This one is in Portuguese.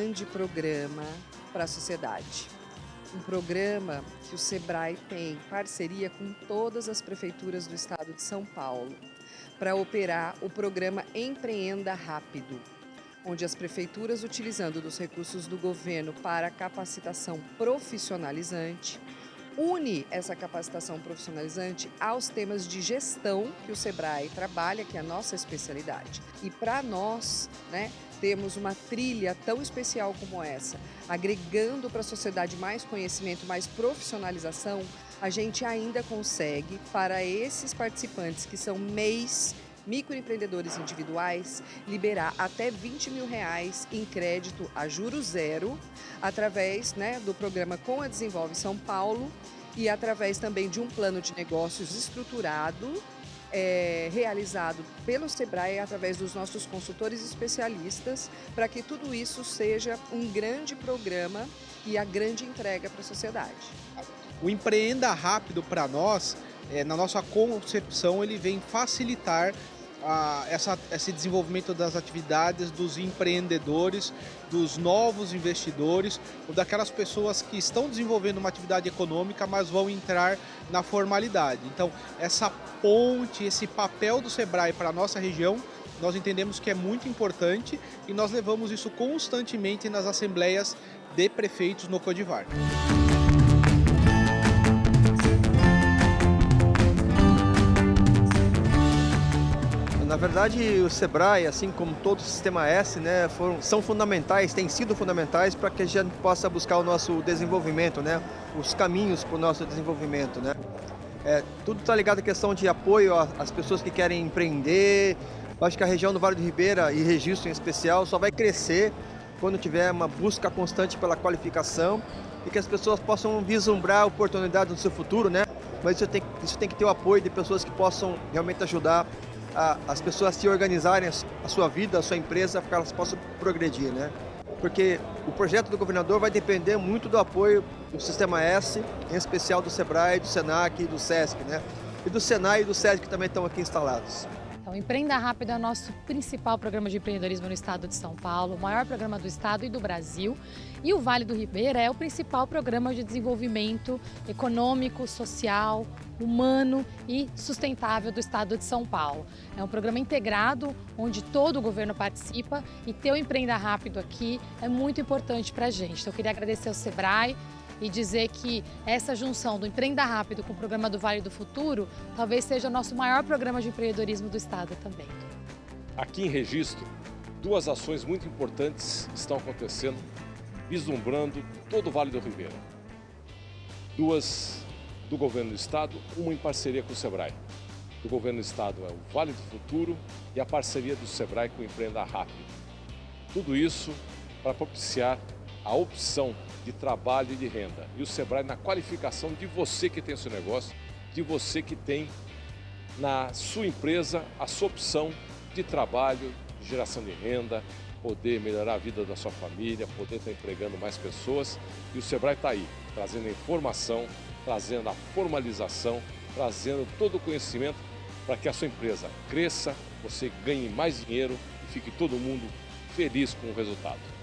grande programa para a sociedade. Um programa que o SEBRAE tem parceria com todas as prefeituras do estado de São Paulo para operar o programa Empreenda Rápido, onde as prefeituras, utilizando dos recursos do governo para capacitação profissionalizante, une essa capacitação profissionalizante aos temas de gestão que o Sebrae trabalha, que é a nossa especialidade. E para nós, né, temos uma trilha tão especial como essa, agregando para a sociedade mais conhecimento, mais profissionalização, a gente ainda consegue, para esses participantes que são MEIs, microempreendedores individuais, liberar até 20 mil reais em crédito a juro zero, através né, do programa Com a Desenvolve São Paulo e através também de um plano de negócios estruturado é, realizado pelo SEBRAE através dos nossos consultores especialistas, para que tudo isso seja um grande programa e a grande entrega para a sociedade. O Empreenda Rápido para nós, é, na nossa concepção, ele vem facilitar a, essa, esse desenvolvimento das atividades dos empreendedores, dos novos investidores, ou daquelas pessoas que estão desenvolvendo uma atividade econômica, mas vão entrar na formalidade. Então, essa ponte, esse papel do Sebrae para a nossa região, nós entendemos que é muito importante e nós levamos isso constantemente nas assembleias de prefeitos no Codivar. Na verdade, o Sebrae, assim como todo o Sistema S, né, foram, são fundamentais, têm sido fundamentais para que a gente possa buscar o nosso desenvolvimento, né, os caminhos para o nosso desenvolvimento. Né. É, tudo está ligado à questão de apoio às pessoas que querem empreender. Acho que a região do Vale do Ribeira, e registro em especial, só vai crescer quando tiver uma busca constante pela qualificação e que as pessoas possam vislumbrar oportunidades no seu futuro, né? Mas isso tem, isso tem que ter o apoio de pessoas que possam realmente ajudar a, as pessoas se organizarem a sua vida, a sua empresa, para que elas possam progredir, né? Porque o projeto do governador vai depender muito do apoio do Sistema S, em especial do SEBRAE, do SENAC e do SESC, né? E do SENAI e do SESC que também estão aqui instalados. Então, Empreenda Rápido é o nosso principal programa de empreendedorismo no estado de São Paulo, o maior programa do estado e do Brasil. E o Vale do Ribeira é o principal programa de desenvolvimento econômico, social, humano e sustentável do estado de São Paulo. É um programa integrado onde todo o governo participa e ter o Empreenda Rápido aqui é muito importante para a gente. Então, eu queria agradecer ao Sebrae, e dizer que essa junção do Empreenda Rápido com o programa do Vale do Futuro talvez seja o nosso maior programa de empreendedorismo do Estado também. Aqui em Registro, duas ações muito importantes estão acontecendo, vislumbrando todo o Vale do Ribeira. Duas do Governo do Estado, uma em parceria com o SEBRAE. Do Governo do Estado é o Vale do Futuro e a parceria do SEBRAE com o Empreenda Rápido. Tudo isso para propiciar a opção de trabalho e de renda. E o Sebrae na qualificação de você que tem o seu negócio, de você que tem na sua empresa a sua opção de trabalho, de geração de renda, poder melhorar a vida da sua família, poder estar empregando mais pessoas. E o Sebrae está aí, trazendo a informação, trazendo a formalização, trazendo todo o conhecimento para que a sua empresa cresça, você ganhe mais dinheiro e fique todo mundo feliz com o resultado.